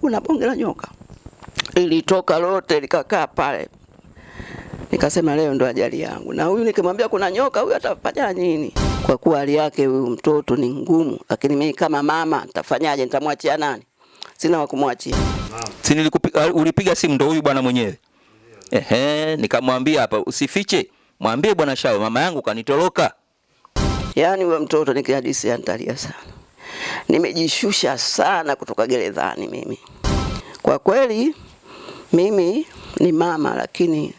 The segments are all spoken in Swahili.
kuna bonge la nyoka ilitoka lote likakaa pale. Nikasema leo ndo ajali yangu, na huyu nikimwambia kuna nyoka, huyu atafanya nini? Kwa kuwa hali yake huyu mtoto ni ngumu, lakini mimi kama mama nitafanyaje? Nitamwachia nani? Sina wa kumwachia. Si nilikupiga ulipiga simu ndo huyu bwana mwenyewe. Ehe, nikamwambia hapa usifiche. Mwambie bwana Shawe mama yangu kanitoroka. Yaani huyo mtoto nikihadisia nitalia sana. Nimejishusha sana kutoka gerezani mimi. Kwa kweli mimi ni mama lakini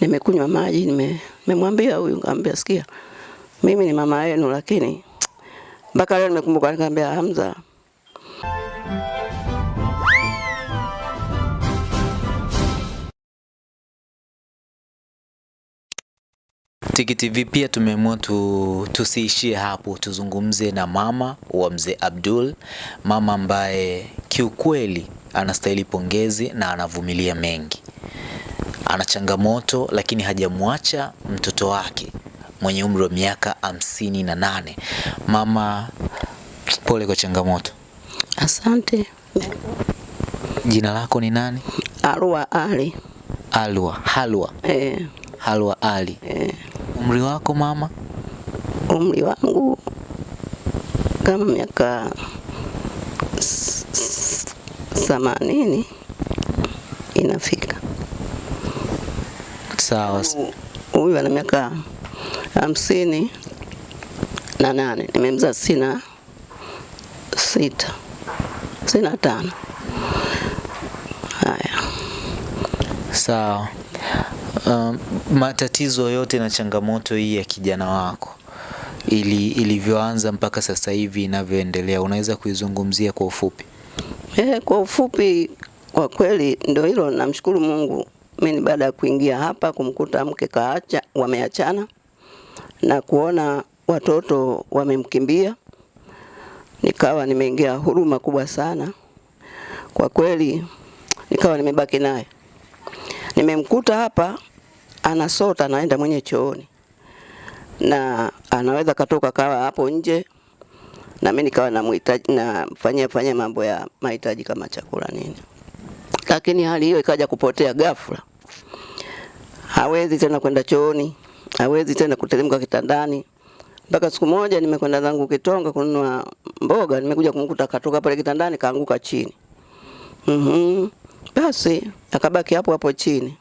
nimekunywa maji nime nimemwambia huyu nikamwambia sikia mimi ni mama yenu lakini mpaka leo nimekumbuka nikamwambia Hamza Tiki TV pia tumeamua tu, tusiishie hapo, tuzungumze na mama wa mzee Abdul, mama ambaye kiukweli anastahili pongezi na anavumilia mengi. Ana changamoto lakini hajamwacha mtoto wake mwenye umri wa miaka hamsini na nane. Mama, pole kwa changamoto. asante. Jina lako ni nani? Alwa Ali. Alwa, Halwa, Eh, Halwa Ali. eh, Umri wako mama? umri wangu kama miaka themanini inafika. Sawa. Huyu ana miaka hamsini na nane, nimemzaa sina sita sina tano. Haya, Sawa. Um, matatizo yote na changamoto hii ya kijana wako ili ilivyoanza mpaka sasa hivi inavyoendelea, unaweza kuizungumzia kwa ufupi? eh, kwa ufupi, kwa kweli ndio hilo. Namshukuru Mungu, mimi baada ya kuingia hapa kumkuta mke kaacha, wameachana na kuona watoto wamemkimbia, nikawa nimeingia huruma kubwa sana kwa kweli, nikawa nimebaki naye. Nimemkuta hapa anasota, anaenda mwenye chooni na anaweza katoka kawa hapo nje, na mimi nikawa namhitaji nafanyia fanyia mambo ya mahitaji kama chakula nini, lakini hali hiyo ikaja kupotea ghafla. Hawezi tena kwenda chooni, hawezi tena kuteremka kitandani. Mpaka siku moja nimekwenda zangu Kitonga kununua mboga, nimekuja kumkuta katoka pale kitandani kaanguka chini. Mhm. Basi akabaki hapo hapo chini.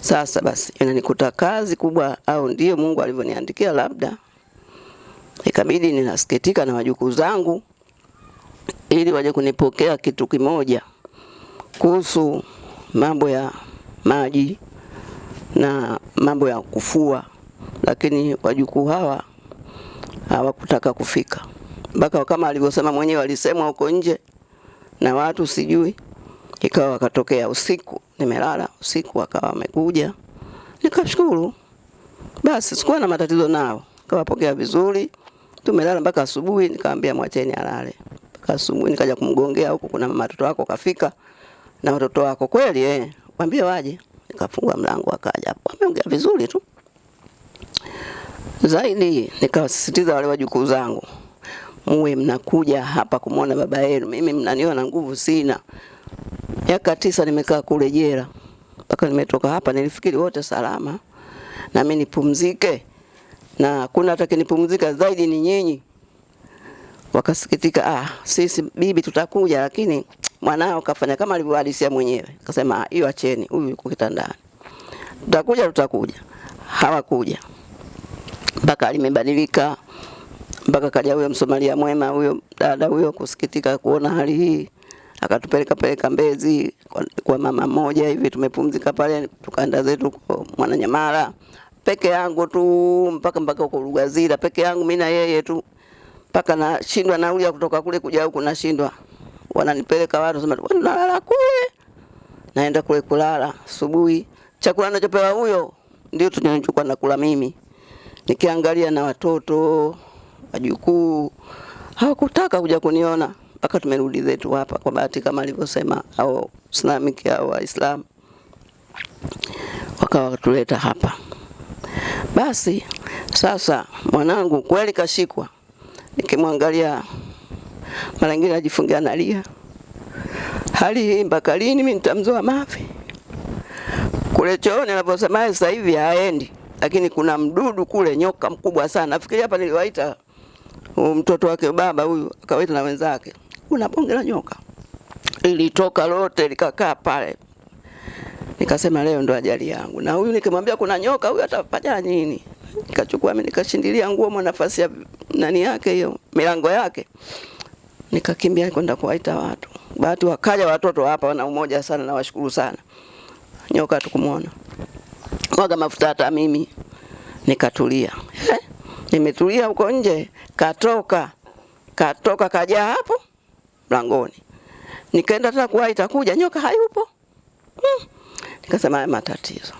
Sasa basi inanikuta kazi kubwa, au ndio Mungu alivyoniandikia? Labda. Ikabidi ninasikitika na wajukuu zangu ili waje kunipokea kitu kimoja kuhusu mambo ya maji na mambo ya kufua, lakini wajukuu hawa hawakutaka kufika. Mpaka kama alivyosema mwenyewe, walisemwa huko nje na watu sijui, ikawa wakatokea usiku, nimelala usiku, akawa amekuja nikashukuru. Basi sikuwa na matatizo nao, kawapokea vizuri, tumelala mpaka asubuhi. Nikamwambia mwacheni alale mpaka asubuhi, nikaja kumgongea huko, kuna mama watoto wako kafika na watoto wako kweli, eh, mwambie waje. Nikafungua mlango, akaja hapo, wameongea vizuri tu zaidi nikawasisitiza wale wajukuu zangu, muwe mnakuja hapa kumwona baba yenu. Mimi mnaniona nguvu sina. Miaka tisa nimekaa kule jela, mpaka nimetoka hapa, nilifikiri wote salama na mimi nipumzike, na kuna hata kinipumzika zaidi ni nyinyi. Wakasikitika, ah, sisi bibi tutakuja, lakini mwanao kafanya kama alivyohadisia mwenyewe. Akasema "Ah, hiyo acheni, huyu yuko kitandani, tutakuja, tutakuja. Hawakuja mpaka limebadilika mpaka kaja huyo Msomalia mwema huyo dada huyo kusikitika kuona hali hii, akatupeleka peleka Mbezi kwa, kwa mama moja hivi, tumepumzika pale, tukaenda zetu kwa Mwananyamala. Peke yangu tu mpaka mpaka huko Lugazira peke yangu mimi na yeye tu, mpaka nashindwa nauli ya kutoka kule kuja huku, nashindwa. Wananipeleka watu sema nalala kule, naenda kule kulala. Asubuhi. Chakula nachopewa huyo ndio tunachukua na kula mimi. Nikiangalia na watoto wajukuu hawakutaka kuja kuniona mpaka tumerudi zetu hapa, kwa bahati kama alivyosema au Islamic au Waislamu wakawa tuleta hapa. Basi sasa mwanangu kweli kashikwa, nikimwangalia mara nyingine ajifungia nalia, hali hii mpaka lini mimi nitamzoa mavi? Kule chooni anaposema sasa hivi haendi, lakini kuna mdudu kule, nyoka mkubwa sana. Nafikiri hapa niliwaita mtoto wake baba huyu, akawaita na wenzake, kuna bonge la nyoka Ilitoka lote likakaa pale. Nikasema leo ndo ajali yangu, na huyu nikimwambia kuna nyoka huyu atafanya nini? Nikachukua mimi nikashindilia nguo mwa nafasi ya nani yake hiyo milango yake, nikakimbia kwenda kuwaita watu. Bahati wakaja watoto hapa, wana umoja sana, nawashukuru sana. Nyoka tukumuona mwaga mafuta, hata mimi nikatulia. Eh, nimetulia huko nje, katoka katoka kaja hapo mlangoni, nikaenda tena kuwaita kuja, nyoka hayupo. Hmm. Nikasema haya matatizo.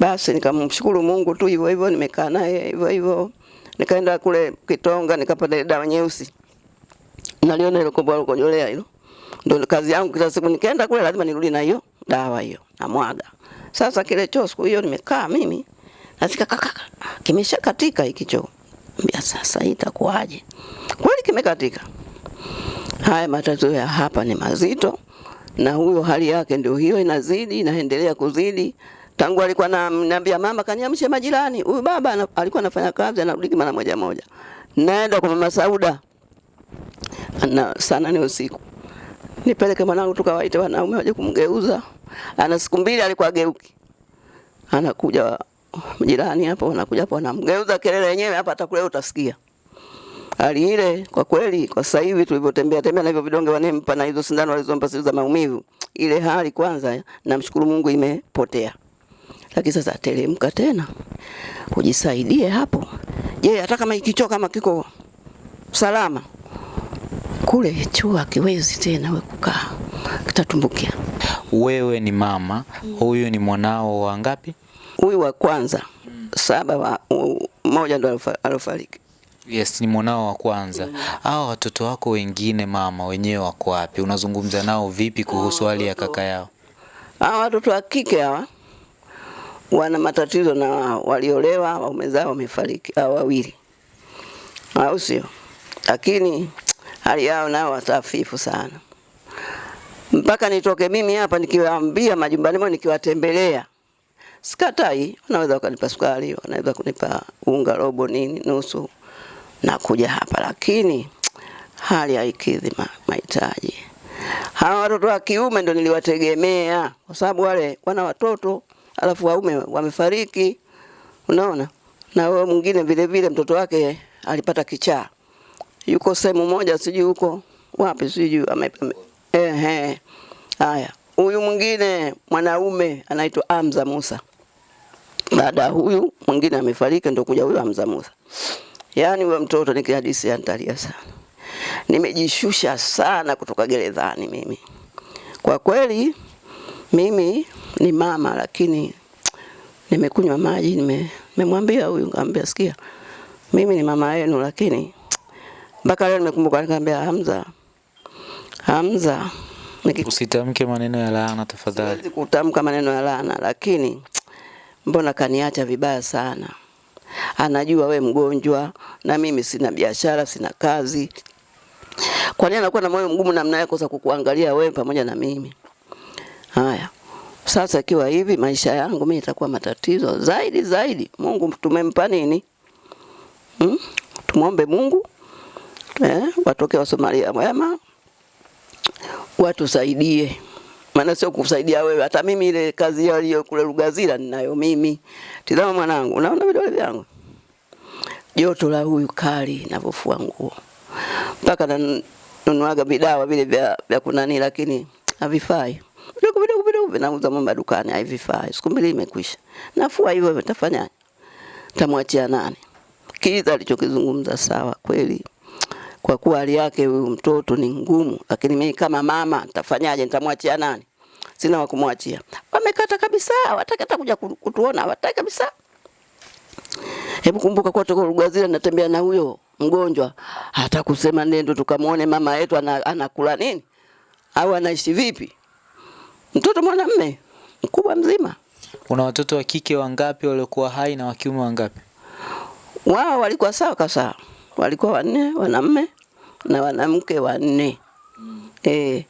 Basi nikamshukuru Mungu tu hivyo hivyo, nimekaa naye hivyo hivyo. Nikaenda kule Kitonga nikapata ile dawa nyeusi. Naliona ile kombo la kujolea hilo. Ndio kazi yangu kila siku nikaenda kule lazima nirudi na hiyo dawa hiyo na mwaga. Sasa kile choo siku hiyo nimekaa mimi nasikia kaka kimesha katika hiki choo. Mbia sasa itakuwaje? Kweli kimekatika. Haya matatizo ya hapa ni mazito na huyo hali yake ndio hiyo inazidi inaendelea kuzidi. Tangu alikuwa ananiambia mama kaniamshe majirani. Huyu baba alikuwa anafanya kazi anarudi mara moja moja. Naenda kwa mama Sauda. na sana ni usiku. Nipeleke mwanangu tukawaite wanaume waje kumgeuza. Ana siku mbili alikuwa geuki. Anakuja jirani hapo anakuja hapo anamgeuza kelele yenyewe hapa hata kule utasikia. Hali ile kwa kweli kwa sasa hivi tulivyotembea tembea na hivyo vidonge wanempa na hizo sindano walizompa siku za maumivu, ile hali kwanza namshukuru Mungu imepotea. Lakini sasa teremka tena. Ujisaidie hapo. Je, hata kama ikichoka kama kiko salama kule chua akiwezi tena we kukaa kitatumbukia. Wewe ni mama, huyu ni mwanao wa ngapi? Huyu wa kwanza saba wa mmoja ndo alofa- alofariki. Yes, ni mwanao wa kwanza. Hao watoto wako wengine mama, wenyewe wako wapi? Unazungumza nao vipi kuhusu hali ya kaka yao? Hawa watoto wa kike hawa wana matatizo na wao, waliolewa waume zao wamefariki hao wawili, au sio? Lakini hali yao nao watafifu sana, mpaka nitoke mimi hapa nikiwaambia majumbani mwao, nikiwatembelea sikatai, wanaweza wakanipa sukari, wanaweza kunipa unga robo nini nusu, na kuja hapa, lakini hali haikidhi mahitaji. Hawa watoto wa kiume ndo niliwategemea kwa sababu wale wana watoto alafu waume wamefariki, unaona. Na wewe mwingine vile vile mtoto wake alipata kichaa, yuko sehemu moja, sijui huko wapi, sijui ehe. Haya, huyu mwingine mwanaume anaitwa Amza Musa. Baada huyu mwingine amefariki, ndo kuja huyu Amza Musa. Yaani huyo mtoto nikihadisia antalia sana. Nimejishusha sana kutoka gerezani mimi. Kwa kweli mimi ni mama lakini nimekunywa maji nime nimemwambia huyu nikamwambia sikia mimi ni mama yenu lakini mpaka leo nimekumbuka nikamwambia Hamza Hamza Usitamke maneno ya laana tafadhali. siwezi kutamka maneno ya laana lakini mbona kaniacha vibaya sana. Anajua we mgonjwa na mimi sina biashara, sina kazi. Kwa nini anakuwa na moyo mgumu namna yako za kukuangalia wewe pamoja na mimi? Haya. Sasa ikiwa hivi maisha yangu mimi itakuwa matatizo zaidi zaidi. Mungu tumempa nini? Hmm? Tumwombe Mungu eh, watoke wa Somalia wema watusaidie, maana sio kusaidia wewe. Hata mimi ile kazi yaliyo kule Lugazira ninayo mimi. Tazama mwanangu, unaona vidole vyangu, joto la huyu kali ninavyofua nguo, mpaka nanunuaga vidawa vile vya, vya kunani, lakini havifai vidogo vidogo vidogo vinauza mama dukani, havifai. Siku mbili imekwisha, nafua hivyo, nitafanyaje? Tamwachia nani? Kiza alichokizungumza sawa kweli kwa kuwa hali yake huyu mtoto ni ngumu, lakini mimi kama mama nitafanyaje? Nitamwachia nani? Sina wa kumwachia. Wamekata kabisa, hawataki hata kuja kutuona, hawataki kabisa. Hebu kumbuka kwa toka Rugazira natembea na huyo mgonjwa, hata kusema nendo tukamuone mama yetu ana, anakula nini au anaishi vipi. Mtoto mwanamume mkubwa mzima, Una watoto wa kike wangapi waliokuwa hai na wa kiume wangapi? wao walikuwa sawa kasawa, walikuwa wanne, wanamme na wanamke wanne. Eh,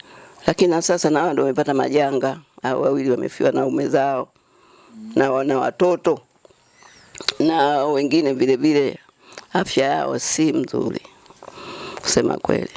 lakini na sasa na wao ndio wamepata majanga, au wawili wamefiwa na ume zao na wana watoto na wengine vile vile afya yao si mzuri kusema kweli.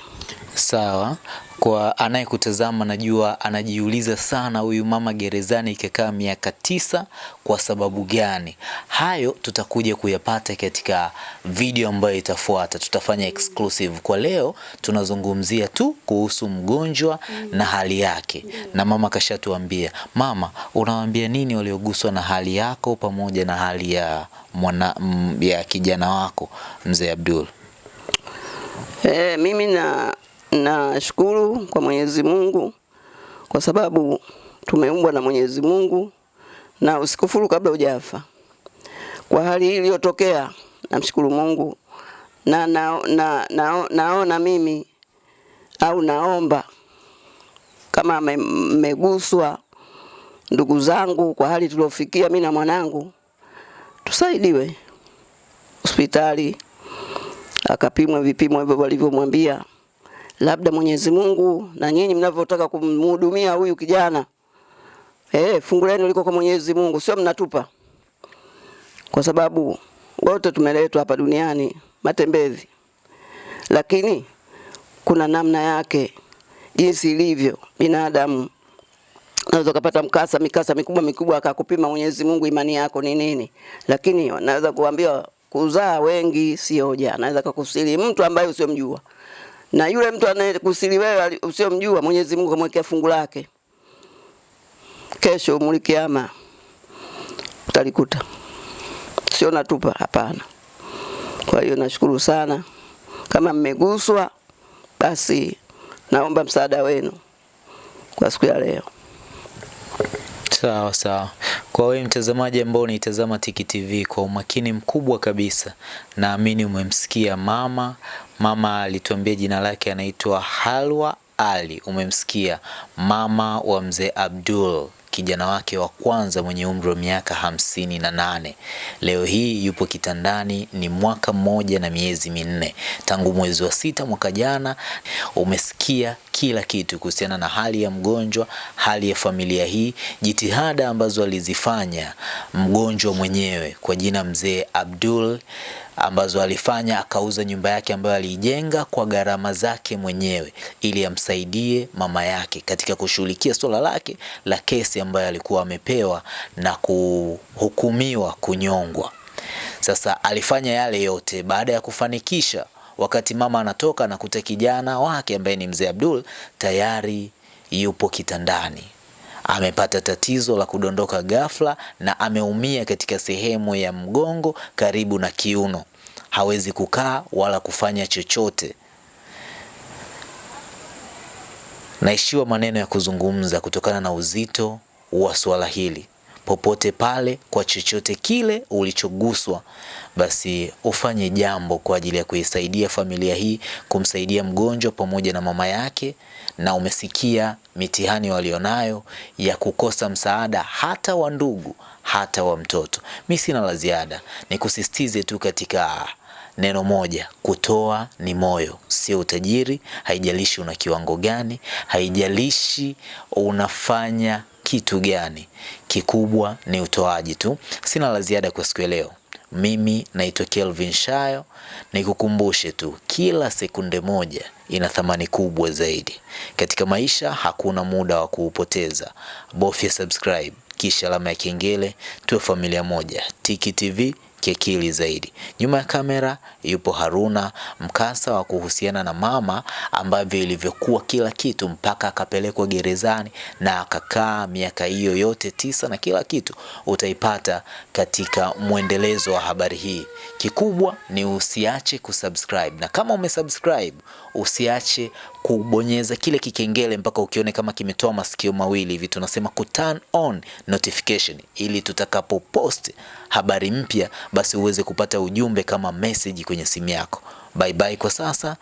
Sawa. Kwa anayekutazama najua anajiuliza sana, huyu mama gerezani ikakaa miaka tisa kwa sababu gani? Hayo tutakuja kuyapata katika video ambayo itafuata, tutafanya exclusive. Kwa leo tunazungumzia tu kuhusu mgonjwa na hali yake, na mama kashatuambia. Mama, unawaambia nini walioguswa na hali yako pamoja na hali ya mwana, ya kijana wako mzee Abdul? Eh, mimi na nashukuru kwa Mwenyezi Mungu kwa sababu tumeumbwa na Mwenyezi Mungu na usikufuru kabla hujafa. Kwa hali hii iliyotokea, namshukuru Mungu na, na, na, na, naona mimi au naomba kama mmeguswa me, ndugu zangu kwa hali tuliofikia, mimi na mwanangu, tusaidiwe hospitali akapimwa vipimo hivyo walivyomwambia. Labda Mwenyezi Mungu na nyinyi mnavyotaka kumhudumia huyu kijana. Eh, fungu lenu liko kwa Mwenyezi Mungu, sio mnatupa, kwa sababu wote tumeletwa hapa duniani matembezi, lakini kuna namna yake jinsi ilivyo binadamu. Naweza kupata mkasa mikasa mikubwa mikubwa akakupima Mwenyezi Mungu imani yako ni nini, lakini naweza kuambia kuzaa wengi sio hoja. Naweza kukusili mtu ambaye usiomjua, na yule mtu anayekusili wewe usiyomjua, Mwenyezi Mungu kamwekea fungu lake, kesho mulikiama utalikuta, sio natupa, hapana. Kwa hiyo nashukuru sana, kama mmeguswa, basi naomba msaada wenu kwa siku ya leo. Sawa sawa. Kwa wewe mtazamaji ambao unaitazama Tiki TV kwa umakini mkubwa kabisa, naamini umemsikia mama. Mama alituambia jina lake anaitwa Halwa Ali. Umemsikia mama wa mzee Abdul, kijana wake wa kwanza mwenye umri wa miaka hamsini na nane. Leo hii yupo kitandani, ni mwaka mmoja na miezi minne tangu mwezi wa sita mwaka jana. Umesikia kila kitu kuhusiana na hali ya mgonjwa, hali ya familia hii, jitihada ambazo alizifanya mgonjwa mwenyewe kwa jina mzee Abdul ambazo alifanya akauza nyumba yake ambayo aliijenga kwa gharama zake mwenyewe ili amsaidie mama yake katika kushughulikia swala lake la kesi ambayo alikuwa amepewa na kuhukumiwa kunyongwa. Sasa alifanya yale yote baada ya kufanikisha. Wakati mama anatoka anakuta kijana wake ambaye ni mzee Abdul tayari yupo kitandani, amepata tatizo la kudondoka ghafla na ameumia katika sehemu ya mgongo karibu na kiuno, hawezi kukaa wala kufanya chochote. Naishiwa maneno ya kuzungumza kutokana na uzito wa suala hili. Popote pale, kwa chochote kile ulichoguswa, basi ufanye jambo kwa ajili ya kuisaidia familia hii, kumsaidia mgonjwa pamoja na mama yake. Na umesikia mitihani walionayo ya kukosa msaada hata wa ndugu, hata wa mtoto. Mi sina la ziada, nikusisitize tu katika neno moja, kutoa ni moyo, sio utajiri. Haijalishi una kiwango gani, haijalishi unafanya kitu gani, kikubwa ni utoaji tu. Sina la ziada kwa siku ya leo. Mimi naitwa Kelvin Shayo, nikukumbushe tu, kila sekunde moja ina thamani kubwa zaidi katika maisha. Hakuna muda wa kuupoteza. Bofya subscribe kisha alama ya kengele, tuwe familia moja. Tiki TV kiakili zaidi. Nyuma ya kamera yupo Haruna, mkasa wa kuhusiana na mama ambavyo ilivyokuwa kila kitu mpaka akapelekwa gerezani na akakaa miaka hiyo yote tisa, na kila kitu utaipata katika mwendelezo wa habari hii. Kikubwa ni usiache kusubscribe, na kama umesubscribe usiache kubonyeza kile kikengele mpaka ukione kama kimetoa masikio mawili hivi, tunasema ku turn on notification, ili tutakapo post habari mpya, basi uweze kupata ujumbe kama message kwenye simu yako. Bye bye kwa sasa.